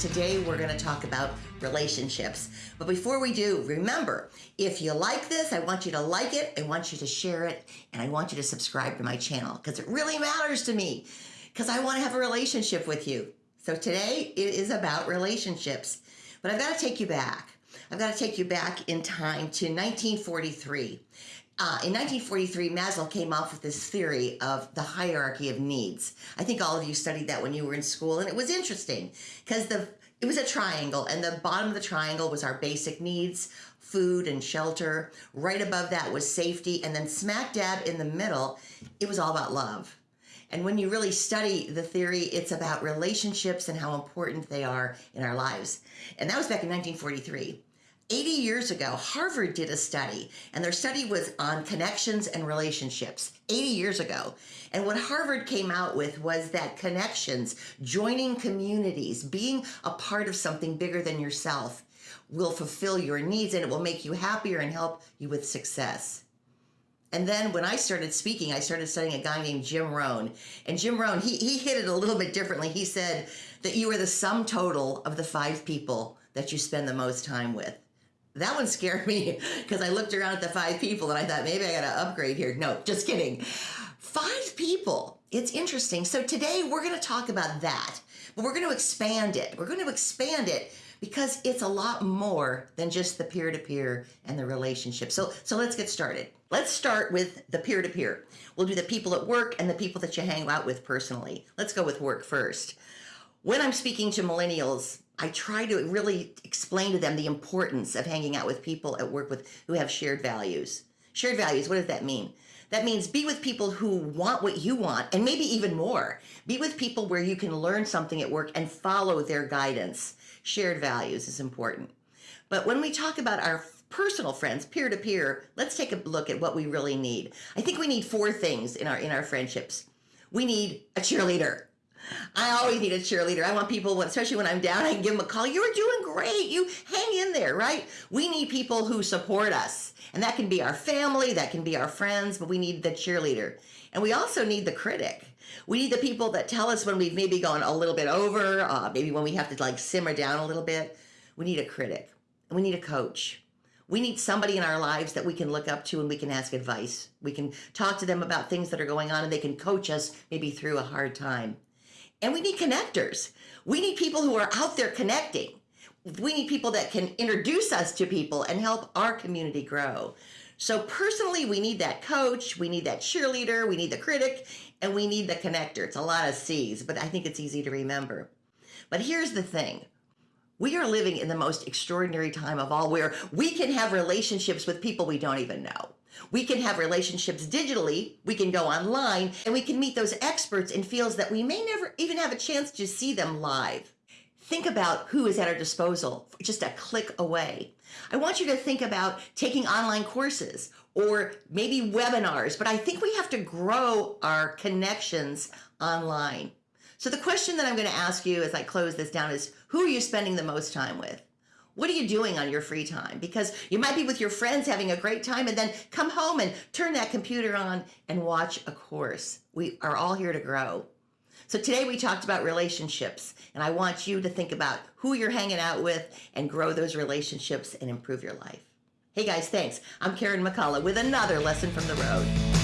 today we're going to talk about relationships. But before we do, remember, if you like this, I want you to like it, I want you to share it, and I want you to subscribe to my channel because it really matters to me because I want to have a relationship with you. So today it is about relationships. But I've got to take you back. I've got to take you back in time to 1943. Uh, in 1943, Maslow came up with this theory of the hierarchy of needs. I think all of you studied that when you were in school, and it was interesting because the it was a triangle, and the bottom of the triangle was our basic needs, food and shelter. Right above that was safety, and then smack dab in the middle, it was all about love. And when you really study the theory, it's about relationships and how important they are in our lives. And that was back in 1943. 80 years ago, Harvard did a study, and their study was on connections and relationships 80 years ago. And what Harvard came out with was that connections, joining communities, being a part of something bigger than yourself will fulfill your needs and it will make you happier and help you with success. And then when I started speaking, I started studying a guy named Jim Rohn. And Jim Rohn, he, he hit it a little bit differently. He said that you are the sum total of the five people that you spend the most time with that one scared me because I looked around at the five people and I thought maybe I got to upgrade here. No, just kidding. Five people. It's interesting. So today we're going to talk about that, but we're going to expand it. We're going to expand it because it's a lot more than just the peer to peer and the relationship. So, so let's get started. Let's start with the peer to peer. We'll do the people at work and the people that you hang out with personally. Let's go with work first. When I'm speaking to millennials, I try to really explain to them the importance of hanging out with people at work with who have shared values. Shared values, what does that mean? That means be with people who want what you want and maybe even more. Be with people where you can learn something at work and follow their guidance. Shared values is important. But when we talk about our personal friends, peer to peer, let's take a look at what we really need. I think we need four things in our in our friendships. We need a cheerleader. I always need a cheerleader. I want people, especially when I'm down, I can give them a call. You're doing great. You hang in there, right? We need people who support us. And that can be our family, that can be our friends, but we need the cheerleader. And we also need the critic. We need the people that tell us when we've maybe gone a little bit over, uh, maybe when we have to like simmer down a little bit. We need a critic. And we need a coach. We need somebody in our lives that we can look up to and we can ask advice. We can talk to them about things that are going on and they can coach us maybe through a hard time. And we need connectors. We need people who are out there connecting. We need people that can introduce us to people and help our community grow. So personally, we need that coach, we need that cheerleader, we need the critic, and we need the connector. It's a lot of C's, but I think it's easy to remember. But here's the thing. We are living in the most extraordinary time of all where we can have relationships with people we don't even know. We can have relationships digitally, we can go online, and we can meet those experts in fields that we may never even have a chance to see them live. Think about who is at our disposal just a click away. I want you to think about taking online courses or maybe webinars, but I think we have to grow our connections online. So the question that I'm going to ask you as I close this down is who are you spending the most time with? What are you doing on your free time? Because you might be with your friends having a great time and then come home and turn that computer on and watch a course. We are all here to grow. So today we talked about relationships and I want you to think about who you're hanging out with and grow those relationships and improve your life. Hey guys, thanks. I'm Karen McCullough with another lesson from the road.